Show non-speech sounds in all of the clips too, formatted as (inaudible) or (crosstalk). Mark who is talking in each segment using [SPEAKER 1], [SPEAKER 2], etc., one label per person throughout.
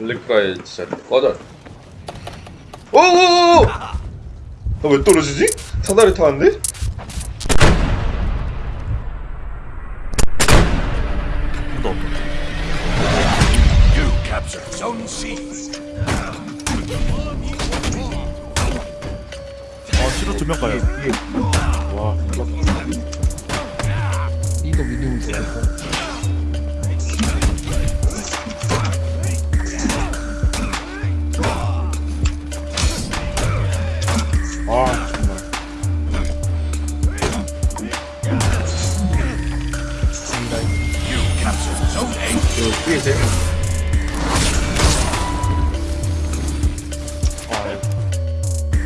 [SPEAKER 1] 엘리카의 진짜 꺼져. 오오오! 나왜 떨어지지? 사다리 타는데?
[SPEAKER 2] 너
[SPEAKER 3] You captured Zone C.
[SPEAKER 2] 아, 실어 두명 가요.
[SPEAKER 4] 와,
[SPEAKER 5] 이거 믿음이 있어.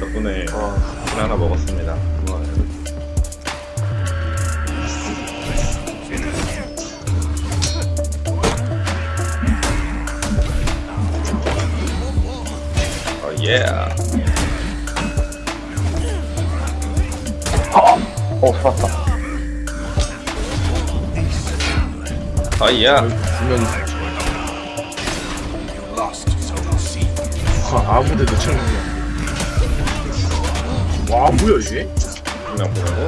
[SPEAKER 1] 덕분에
[SPEAKER 4] 아,
[SPEAKER 1] 술 하나 먹었습니다. 고마워요. 어, 예.
[SPEAKER 4] 어, 살았다.
[SPEAKER 1] 아, 예.
[SPEAKER 3] C.
[SPEAKER 4] 아, 아무 데도 처음이야. 와, 뭐야, 이게?
[SPEAKER 1] 그냥 보라고.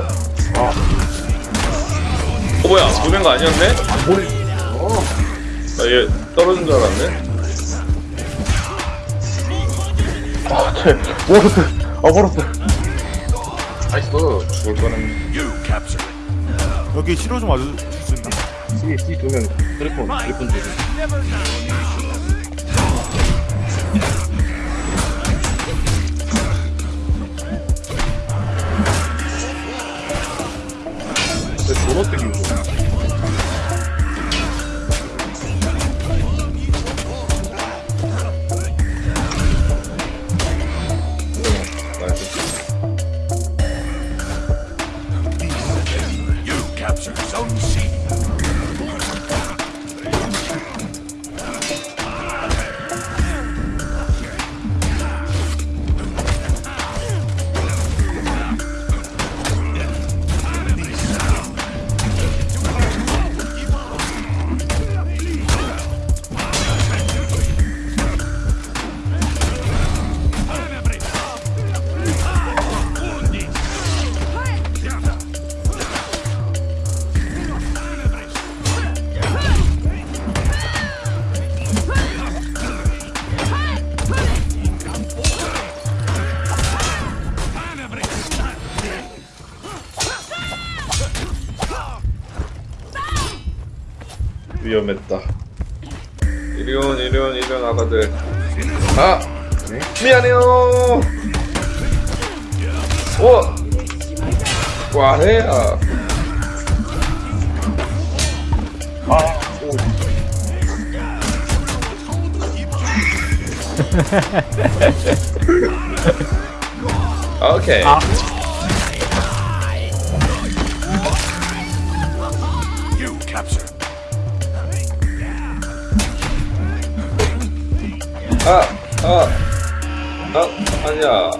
[SPEAKER 4] 아,
[SPEAKER 1] 어, 뭐야? 보낸 거 아니었네?
[SPEAKER 4] 안 보내. 어,
[SPEAKER 1] 나얘 떨어진 줄 알았네.
[SPEAKER 4] 아, 쟤, 워러스. 아, 워러스. 나이스.
[SPEAKER 1] 죽을 거는.
[SPEAKER 3] You captured.
[SPEAKER 2] 여기 실어 좀 와줄 수 있나?
[SPEAKER 4] 뒤에, 뒤에 두 명. 트리폰, 트리폰 두근
[SPEAKER 1] 위험했다. 이리온, 이리온, 이리온 아가들. 아! 미안해요! 오! 와해야.
[SPEAKER 4] 아, 오. (laughs)
[SPEAKER 1] 오케이.
[SPEAKER 3] You
[SPEAKER 1] 아! 아! 아! 아니야.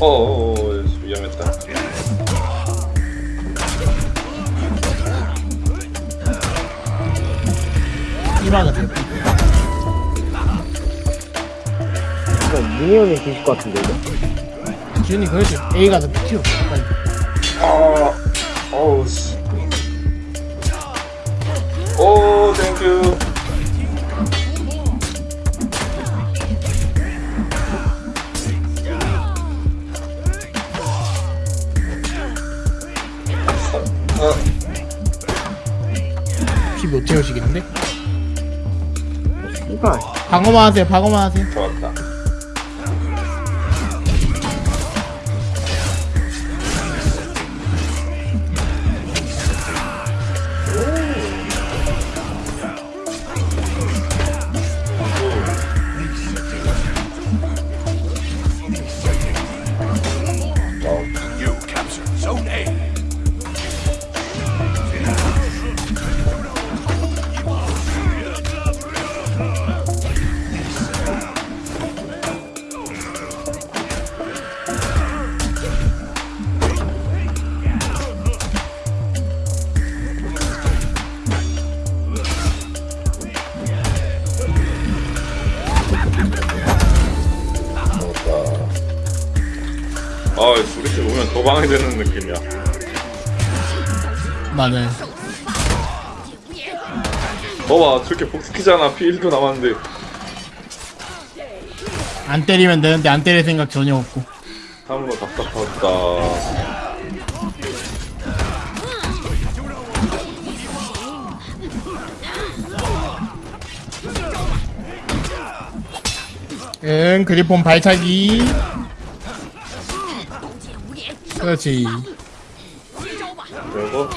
[SPEAKER 1] 어어어, 위험했다.
[SPEAKER 5] 이마거든.
[SPEAKER 6] 이거 미니언이 계실 것 같은데 이거?
[SPEAKER 5] 지훈이 그러지. A 가서 튀어. 빨리.
[SPEAKER 1] 아, 어우,
[SPEAKER 5] 50 못 채우시겠는데? 방어만 하세요 방어만 하세요.
[SPEAKER 1] 좋았다. 아 수리스 보면 더 방해되는 느낌이야.
[SPEAKER 5] 맞아요.
[SPEAKER 1] 봐봐 저렇게 복스키잖아. 피 1도 남았는데.
[SPEAKER 5] 안 때리면 되는데 안 때릴 생각 전혀 없고.
[SPEAKER 1] 참으로 답답하다.
[SPEAKER 5] 응 그리폰 발차기 그렇지.
[SPEAKER 1] 그리고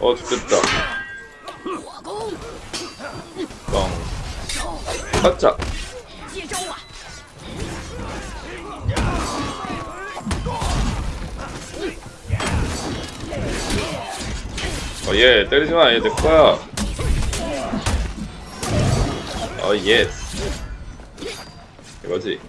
[SPEAKER 1] 어 죽겠다. 빵 가짜 어예 때리지마. 얘 내거야 어 예스 이거지